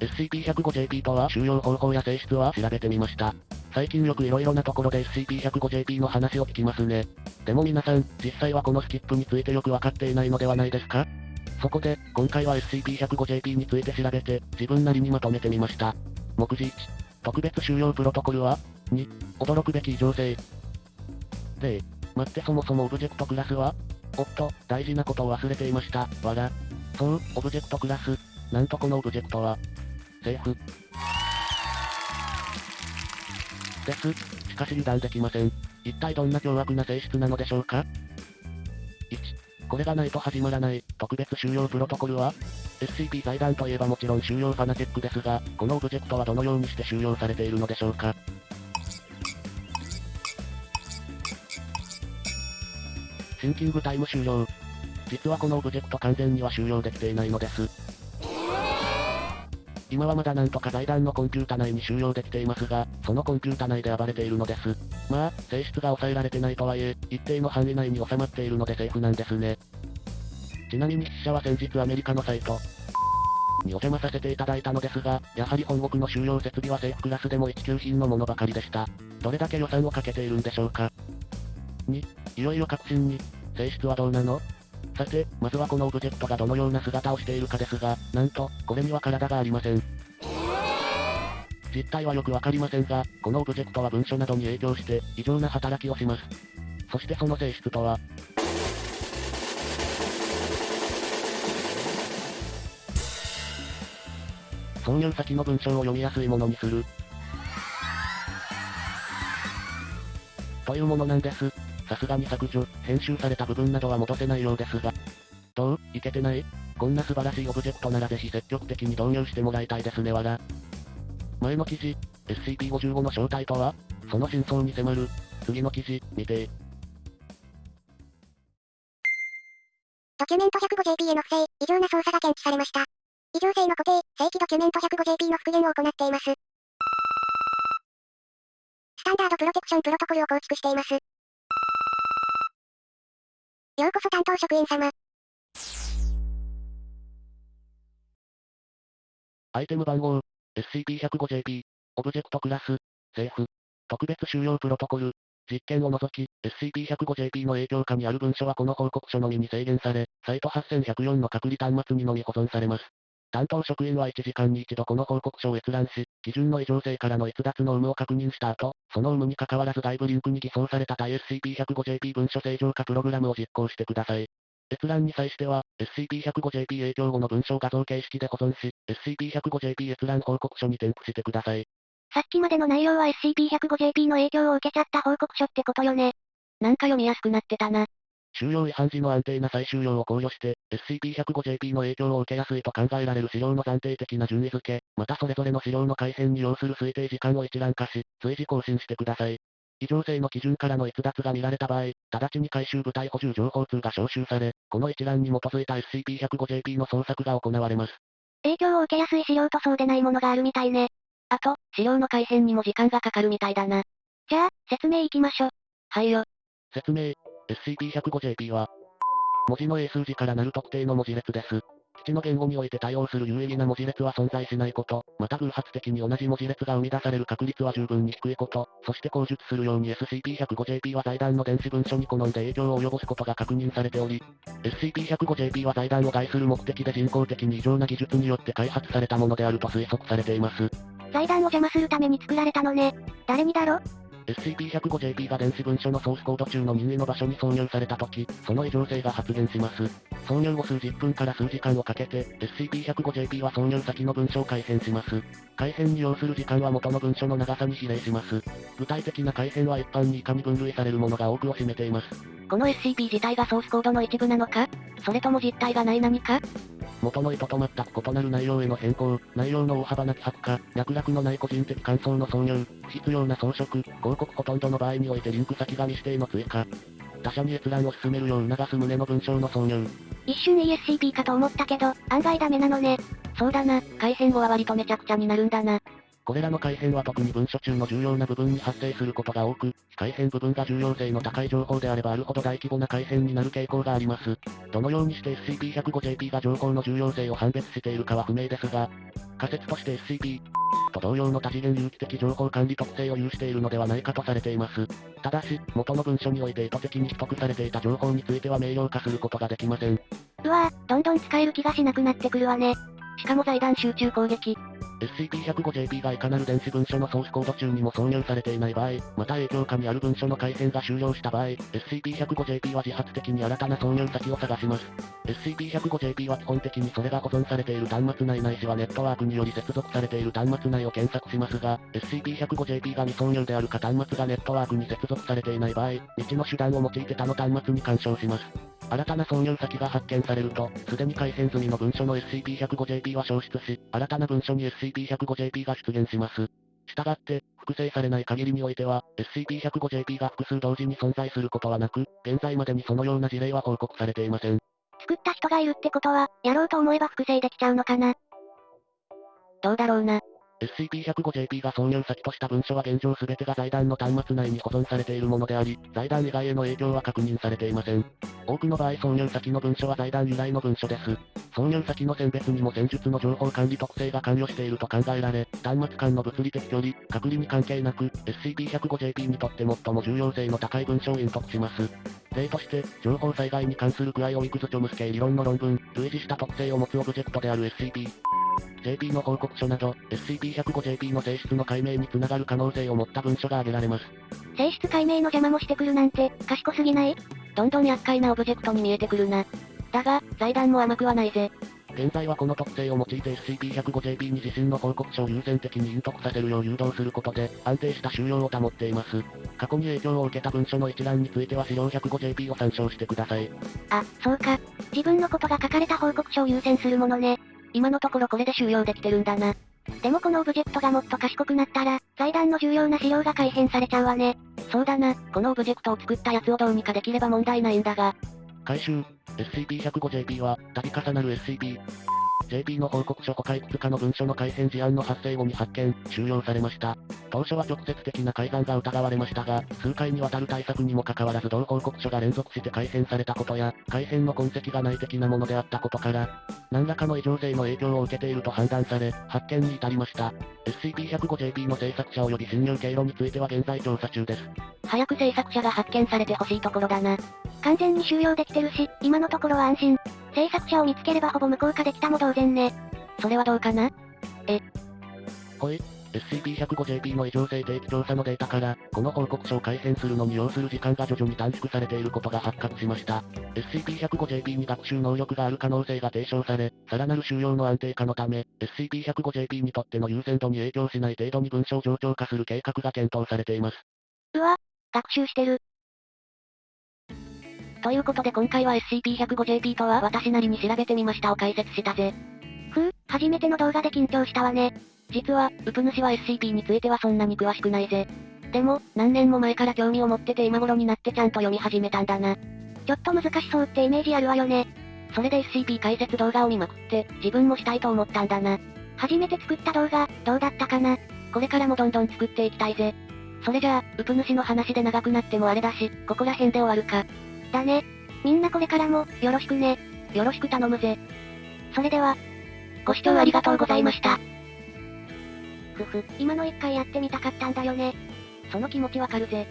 SCP-105JP とは収容方法や性質は調べてみました。最近よく色々なところで SCP-105JP の話を聞きますね。でも皆さん、実際はこのスキップについてよくわかっていないのではないですか？そこで、今回は SCP-105JP について調べて、自分なりにまとめてみました。目次1、特別収容プロトコルは ?2、驚くべき異常性。0、待ってそもそもオブジェクトクラスはおっと、大事なことを忘れていました。わら。そう、オブジェクトクラス。なんとこのオブジェクトは、セーフ。です。しかし油断できません。一体どんな凶悪な性質なのでしょうか ?1、これがないと始まらない、特別収容プロトコルは ?SCP 財団といえばもちろん収容ファナチェックですが、このオブジェクトはどのようにして収容されているのでしょうか？シンキングタイム終了。実はこのオブジェクト完全には収容できていないのです。今はまだなんとか財団のコンピュータ内に収容できていますが、そのコンピュータ内で暴れているのです。まあ、性質が抑えられてないとはいえ、一定の範囲内に収まっているのでセーフなんですね。ちなみに筆者は先日アメリカのサイト、にお邪魔させていただいたのですが、やはり本国の収容設備は政府クラスでも一級品のものばかりでした。どれだけ予算をかけているんでしょうか。2、いよいよ確信に、性質はどうなの？さて、まずはこのオブジェクトがどのような姿をしているかですが、なんと、これには体がありません。実態はよくわかりませんが、このオブジェクトは文書などに影響して、異常な働きをします。そしてその性質とは、挿入先の文章を読みやすいものにする。というものなんです。さすがに削除、編集された部分などは戻せないようですが。どう？いけてない？こんな素晴らしいオブジェクトならぜひ積極的に導入してもらいたいですねわら。前の記事、SCP-55 の正体とは？その真相に迫る。次の記事、見てドキュメント 105JP への不正、異常な操作が検知されました。異常性の固定、正規ドキュメント 105JP の復元を行っています。スタンダードプロテクションプロトコルを構築しています。ようこそ担当職員様。アイテム番号、SCP-105JP、オブジェクトクラス、セーフ、特別収容プロトコル、実験を除き、SCP-105JP の影響下にある文書はこの報告書のみに制限され、サイト8104の隔離端末にのみ保存されます。担当職員は1時間に一度この報告書を閲覧し、基準の異常性からの逸脱の有無を確認した後、その有無に関わらず外部リンクに偽装された対 SCP-105JP 文書正常化プログラムを実行してください。閲覧に際しては、SCP-105JP 影響後の文章画像形式で保存し、SCP-105JP 閲覧報告書に添付してください。さっきまでの内容は SCP-105JP の影響を受けちゃった報告書ってことよね。なんか読みやすくなってたな。収容違反時の安定な再収容を考慮して、SCP-105JP の影響を受けやすいと考えられる資料の暫定的な順位付け、またそれぞれの資料の改変に要する推定時間を一覧化し、随時更新してください。異常性の基準からの逸脱が見られた場合、直ちに回収部隊補充情報通が招集され、この一覧に基づいた SCP-105JP の捜索が行われます。影響を受けやすい資料とそうでないものがあるみたいね。あと、資料の改変にも時間がかかるみたいだな。じゃあ、説明いきましょ。はいよ。説明。SCP-105JP は、文字の英数字からなる特定の文字列です。基地の言語において対応する有意義な文字列は存在しないこと、また偶発的に同じ文字列が生み出される確率は十分に低いこと、そして口述するように SCP-105JP は財団の電子文書に好んで影響を及ぼすことが確認されており、SCP-105JP は財団を害する目的で人工的に異常な技術によって開発されたものであると推測されています。財団を邪魔するために作られたのね。誰にだろ？SCP-105JP が電子文書のソースコード中の任意の場所に挿入されたとき、その異常性が発現します。挿入後数十分から数時間をかけて、SCP-105JP は挿入先の文書を改変します。改変に要する時間は元の文書の長さに比例します。具体的な改変は一般に以下に分類されるものが多くを占めています。この SCP 自体がソースコードの一部なのか？それとも実体がない何か？元の意図と全く異なる内容への変更、内容の大幅な希薄化、脈絡のない個人的感想の挿入、不必要な装飾、広告ほとんどの場合においてリンク先が未指定の追加。他者に閲覧を進めるよう促す旨の文章の挿入。一瞬 ESCP かと思ったけど、案外ダメなのね。そうだな、改変後は割とめちゃくちゃになるんだな。これらの改変は特に文書中の重要な部分に発生することが多く、改変部分が重要性の高い情報であればあるほど大規模な改変になる傾向があります。どのようにして SCP-105JP が情報の重要性を判別しているかは不明ですが、仮説として SCP と同様の多次元有機的情報管理特性を有しているのではないかとされています。ただし、元の文書において意図的に取得されていた情報については明瞭化することができません。うわぁ、どんどん使える気がしなくなってくるわね。しかも財団集中攻撃。SCP-105JP がいかなる電子文書のソースコード中にも挿入されていない場合、また影響下にある文書の改変が終了した場合、SCP-105JP は自発的に新たな挿入先を探します。SCP-105JP は基本的にそれが保存されている端末内ないしはネットワークにより接続されている端末内を検索しますが、SCP-105JP が未挿入であるか端末がネットワークに接続されていない場合、未知の手段を用いて他の端末に干渉します。新たな挿入先が発見されると、すでに改変済みの文書の SCP-105JP は消失し、新たな文書に SCP-105JP が出現します。したがって、複製されない限りにおいては、SCP-105JP が複数同時に存在することはなく、現在までにそのような事例は報告されていません。作った人がいるってことは、やろうと思えば複製できちゃうのかなどうだろうな。SCP-105JP が挿入先とした文書は現状全てが財団の端末内に保存されているものであり、財団以外への影響は確認されていません。多くの場合挿入先の文書は財団由来の文書です。挿入先の選別にも戦術の情報管理特性が関与していると考えられ、端末間の物理的距離、隔離に関係なく、SCP-105JP にとって最も重要性の高い文書を隠匿します。例として、情報災害に関するクアイオイクズチョムス系理論の論文、類似した特性を持つオブジェクトである SCP、JP の報告書など、SCP-105JP の性質の解明につながる可能性を持った文書が挙げられます。性質解明の邪魔もしてくるなんて、賢すぎない？どんどん厄介なオブジェクトに見えてくるな。だが、財団も甘くはないぜ。現在はこの特性を用いて SCP-105JP に自身の報告書を優先的に隠匿させるよう誘導することで、安定した収容を保っています。過去に影響を受けた文書の一覧については資料 105JP を参照してください。あ、そうか。自分のことが書かれた報告書を優先するものね。今のところこれで収容できてるんだな。でもこのオブジェクトがもっと賢くなったら、財団の重要な資料が改変されちゃうわね。そうだな、このオブジェクトを作ったやつをどうにかできれば問題ないんだが。回収、SCP-105JP は、度重なる SCP、JP の報告書他いくつかの文書の改変事案の発生後に発見、収容されました。当初は直接的な改ざんが疑われましたが、数回にわたる対策にもかかわらず同報告書が連続して改変されたことや、改変の痕跡が内的なものであったことから、何らかの異常性の影響を受けていると判断され、発見に至りました。SCP-105JP の制作者及び侵入経路については現在調査中です。早く制作者が発見されてほしいところだな。完全に収容できてるし、今のところは安心。制作者を見つければほぼ無効化できたも同然ね。それはどうかな？え。ほい。SCP-105JP の異常性定期調査のデータから、この報告書を改変するのに要する時間が徐々に短縮されていることが発覚しました。SCP-105JP に学習能力がある可能性が提唱され、さらなる収容の安定化のため、SCP-105JP にとっての優先度に影響しない程度に文章を上長化する計画が検討されています。うわ、学習してる。ということで今回は SCP-105JP とは私なりに調べてみましたを解説したぜ。ふう、初めての動画で緊張したわね。実は、ウプ主は SCP についてはそんなに詳しくないぜ。でも、何年も前から興味を持ってて今頃になってちゃんと読み始めたんだな。ちょっと難しそうってイメージあるわよね。それで SCP 解説動画を見まくって、自分もしたいと思ったんだな。初めて作った動画、どうだったかな？これからもどんどん作っていきたいぜ。それじゃあ、ウプ主の話で長くなってもあれだし、ここら辺で終わるか。だね。みんなこれからも、よろしくね。よろしく頼むぜ。それでは、ご視聴ありがとうございました。ふふ、今の一回やってみたかったんだよね。その気持ちわかるぜ。